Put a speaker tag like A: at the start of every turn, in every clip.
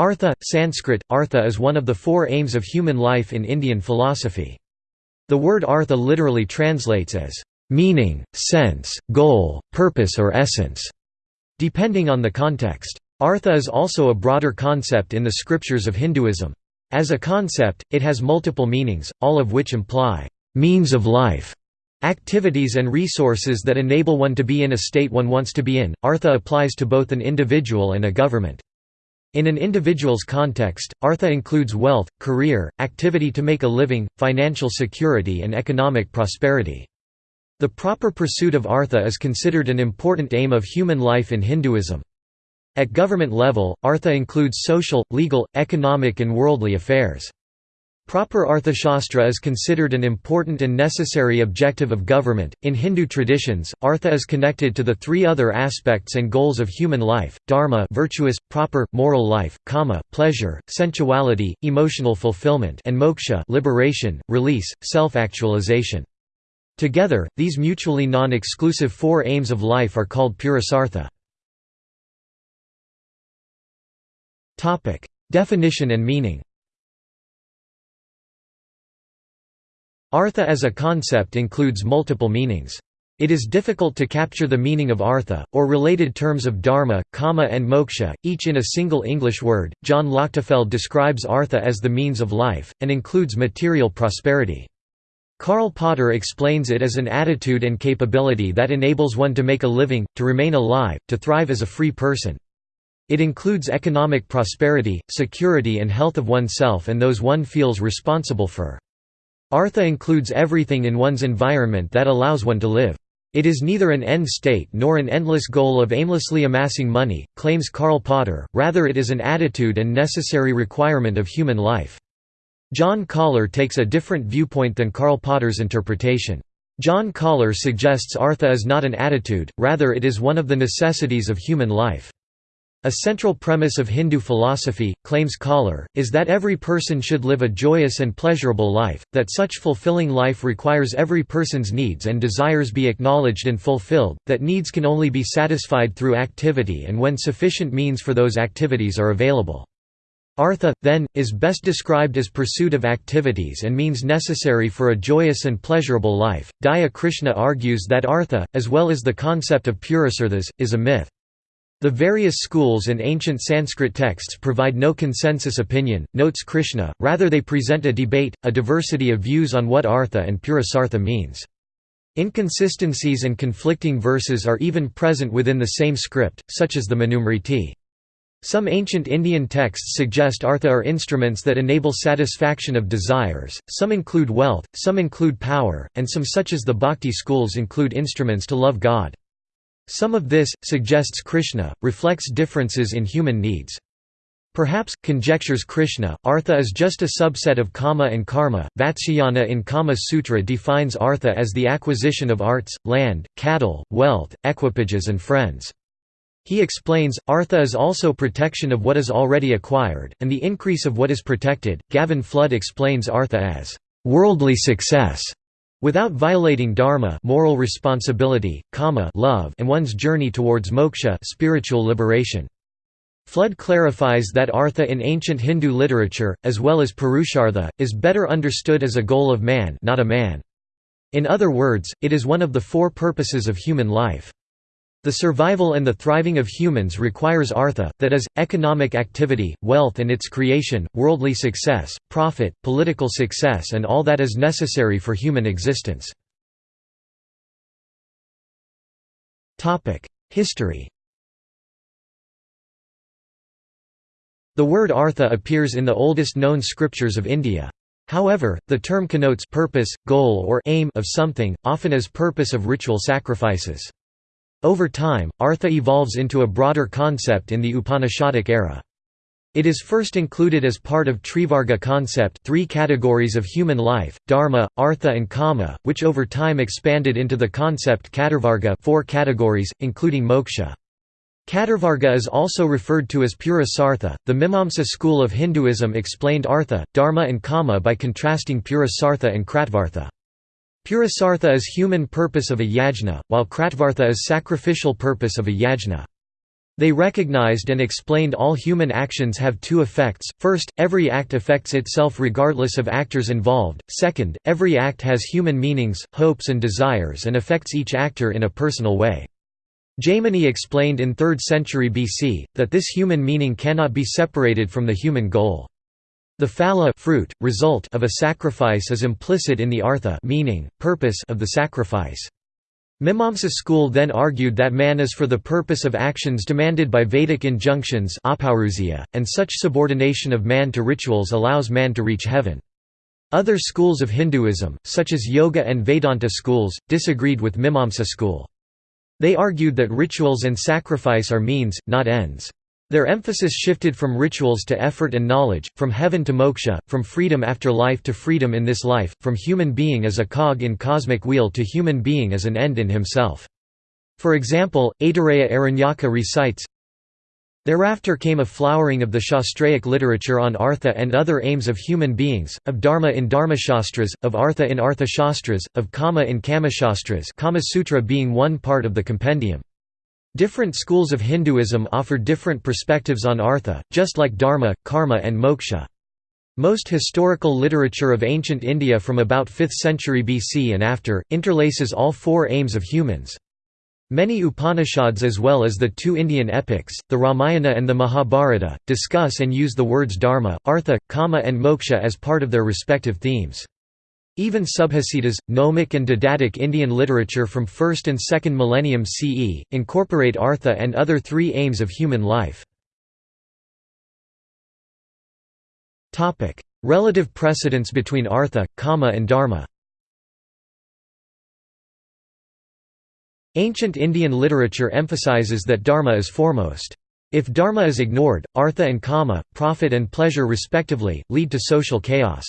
A: Artha, Sanskrit, Artha is one of the four aims of human life in Indian philosophy. The word artha literally translates as, "...meaning, sense, goal, purpose or essence", depending on the context. Artha is also a broader concept in the scriptures of Hinduism. As a concept, it has multiple meanings, all of which imply, "...means of life", activities and resources that enable one to be in a state one wants to be in. Artha applies to both an individual and a government. In an individual's context, artha includes wealth, career, activity to make a living, financial security and economic prosperity. The proper pursuit of artha is considered an important aim of human life in Hinduism. At government level, artha includes social, legal, economic and worldly affairs. Proper Arthashastra is considered an important and necessary objective of government. In Hindu traditions, Artha is connected to the three other aspects and goals of human life: dharma, virtuous, proper, moral life; kama, pleasure, sensuality, emotional fulfillment; and moksha, liberation, release, self-actualization. Together, these mutually non-exclusive four aims of life are called purusartha. Topic: Definition and meaning. Artha as a concept includes multiple meanings. It is difficult to capture the meaning of artha, or related terms of dharma, kama and moksha, each in a single English word. John Lochtefeld describes artha as the means of life, and includes material prosperity. Karl Potter explains it as an attitude and capability that enables one to make a living, to remain alive, to thrive as a free person. It includes economic prosperity, security and health of oneself and those one feels responsible for. Artha includes everything in one's environment that allows one to live. It is neither an end state nor an endless goal of aimlessly amassing money, claims Karl Potter, rather it is an attitude and necessary requirement of human life. John Koller takes a different viewpoint than Karl Potter's interpretation. John Koller suggests Artha is not an attitude, rather it is one of the necessities of human life. A central premise of Hindu philosophy, claims Koller, is that every person should live a joyous and pleasurable life, that such fulfilling life requires every person's needs and desires be acknowledged and fulfilled, that needs can only be satisfied through activity and when sufficient means for those activities are available. Artha, then, is best described as pursuit of activities and means necessary for a joyous and pleasurable life. Daya Krishna argues that Artha, as well as the concept of purusarthas, is a myth. The various schools and ancient Sanskrit texts provide no consensus opinion, notes Krishna, rather they present a debate, a diversity of views on what artha and purusartha means. Inconsistencies and conflicting verses are even present within the same script, such as the Manusmriti. Some ancient Indian texts suggest artha are instruments that enable satisfaction of desires, some include wealth, some include power, and some such as the bhakti schools include instruments to love God. Some of this, suggests Krishna, reflects differences in human needs. Perhaps, conjectures Krishna, artha is just a subset of kama and karma. Vatsyayana in Kama Sutra defines artha as the acquisition of arts, land, cattle, wealth, equipages, and friends. He explains, artha is also protection of what is already acquired, and the increase of what is protected. Gavin Flood explains artha as worldly success Without violating dharma moral responsibility, kama love and one's journey towards moksha spiritual liberation. Flood clarifies that artha in ancient Hindu literature, as well as purushartha, is better understood as a goal of man not a man. In other words, it is one of the four purposes of human life. The survival and the thriving of humans requires artha, that is, economic activity, wealth and its creation, worldly success, profit, political success and all that is necessary for human existence. History The word artha appears in the oldest known scriptures of India. However, the term connotes purpose, goal or aim of something, often as purpose of ritual sacrifices. Over time, artha evolves into a broader concept in the Upanishadic era. It is first included as part of Trivarga concept three categories of human life, dharma, artha and kama, which over time expanded into the concept Chaturvarga four categories, including moksha. Chaturvarga is also referred to as purusartha. The Mimamsa school of Hinduism explained artha, dharma and kama by contrasting purusartha and kratvartha. Purusartha is human purpose of a yajna, while kratvartha is sacrificial purpose of a yajna. They recognized and explained all human actions have two effects, first, every act affects itself regardless of actors involved, second, every act has human meanings, hopes and desires and affects each actor in a personal way. Jaimini explained in 3rd century BC, that this human meaning cannot be separated from the human goal. The phala fruit, result of a sacrifice is implicit in the artha meaning, purpose of the sacrifice. Mimamsa school then argued that man is for the purpose of actions demanded by Vedic injunctions and such subordination of man to rituals allows man to reach heaven. Other schools of Hinduism, such as Yoga and Vedanta schools, disagreed with Mimamsa school. They argued that rituals and sacrifice are means, not ends. Their emphasis shifted from rituals to effort and knowledge, from heaven to moksha, from freedom after life to freedom in this life, from human being as a cog in cosmic wheel to human being as an end in himself. For example, Aitareya Aranyaka recites, Thereafter came a flowering of the Shastraic literature on Artha and other aims of human beings, of Dharma in Dharmashastras, of Artha in Arthashastras, of Kama in Kamashastras Kama Sutra being one part of the compendium. Different schools of Hinduism offer different perspectives on artha, just like dharma, karma and moksha. Most historical literature of ancient India from about 5th century BC and after, interlaces all four aims of humans. Many Upanishads as well as the two Indian epics, the Ramayana and the Mahabharata, discuss and use the words dharma, artha, kama and moksha as part of their respective themes. Even Subhashitas, Gnomic and Didactic Indian literature from 1st and 2nd millennium CE, incorporate artha and other three aims of human life. Relative precedence between artha, kama and dharma Ancient Indian literature emphasizes that dharma is foremost. If dharma is ignored, artha and kama, profit and pleasure respectively, lead to social chaos.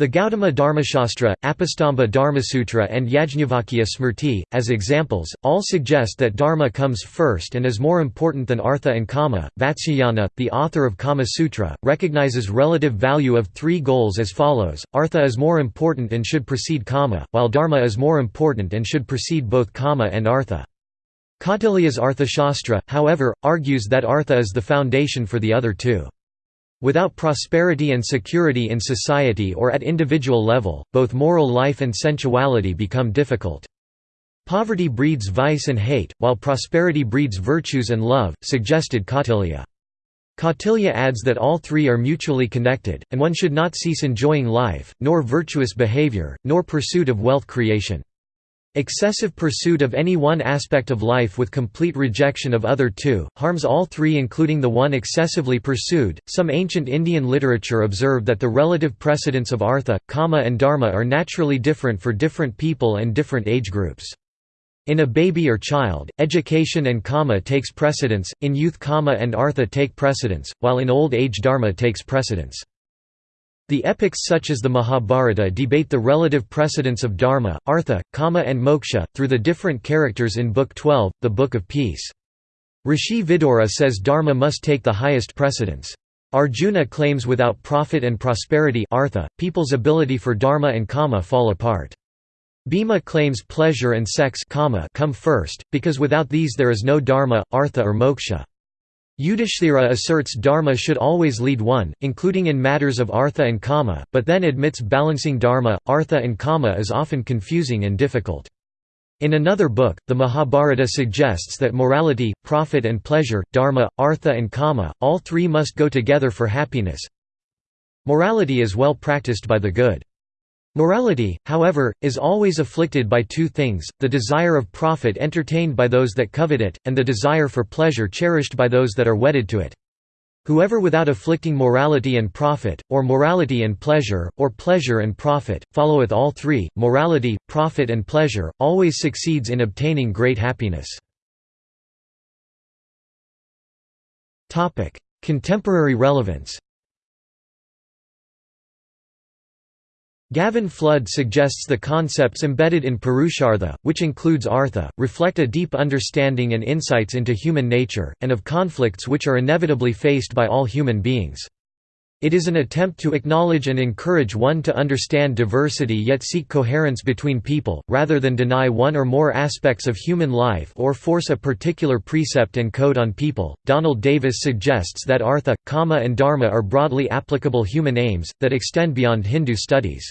A: The Gautama Dharmashastra, Apastamba Dharmasutra and Yajnavalkya Smriti, as examples, all suggest that dharma comes first and is more important than artha and kama. Vatsyayana, the author of Kama Sutra, recognizes relative value of three goals as follows, artha is more important and should precede kama, while dharma is more important and should precede both kama and artha. Kautilya's Arthashastra, however, argues that artha is the foundation for the other two. Without prosperity and security in society or at individual level, both moral life and sensuality become difficult. Poverty breeds vice and hate, while prosperity breeds virtues and love, suggested Kautilya. Kautilya adds that all three are mutually connected, and one should not cease enjoying life, nor virtuous behavior, nor pursuit of wealth creation. Excessive pursuit of any one aspect of life with complete rejection of other two, harms all three including the one excessively pursued. Some ancient Indian literature observed that the relative precedence of artha, kama and dharma are naturally different for different people and different age groups. In a baby or child, education and kama takes precedence, in youth kama and artha take precedence, while in old age dharma takes precedence. The epics such as the Mahabharata debate the relative precedence of dharma, artha, kama and moksha, through the different characters in Book 12, the Book of Peace. Rishi Vidura says dharma must take the highest precedence. Arjuna claims without profit and prosperity artha, people's ability for dharma and kama fall apart. Bhima claims pleasure and sex kama come first, because without these there is no dharma, artha or moksha. Yudhishthira asserts dharma should always lead one, including in matters of artha and kama, but then admits balancing dharma, artha and kama is often confusing and difficult. In another book, the Mahabharata suggests that morality, profit and pleasure, dharma, artha and kama, all three must go together for happiness. Morality is well practiced by the good. Morality, however, is always afflicted by two things, the desire of profit entertained by those that covet it, and the desire for pleasure cherished by those that are wedded to it. Whoever without afflicting morality and profit, or morality and pleasure, or pleasure and profit, followeth all three, morality, profit and pleasure, always succeeds in obtaining great happiness. Contemporary relevance Gavin Flood suggests the concepts embedded in Purushartha, which includes Artha, reflect a deep understanding and insights into human nature, and of conflicts which are inevitably faced by all human beings. It is an attempt to acknowledge and encourage one to understand diversity yet seek coherence between people, rather than deny one or more aspects of human life or force a particular precept and code on people. Donald Davis suggests that Artha, Kama, and Dharma are broadly applicable human aims, that extend beyond Hindu studies.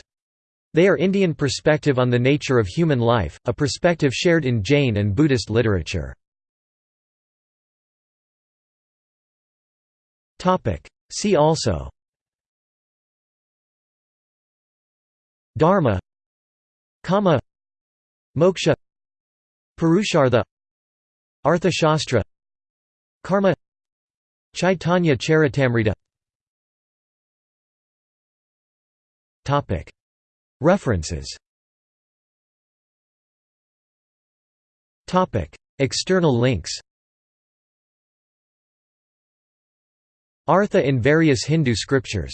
A: They are Indian perspective on the nature of human life, a perspective shared in Jain and Buddhist literature. See also Dharma Kama Moksha Purushartha Arthashastra Karma Chaitanya Charitamrita References. External links. Artha in various Hindu scriptures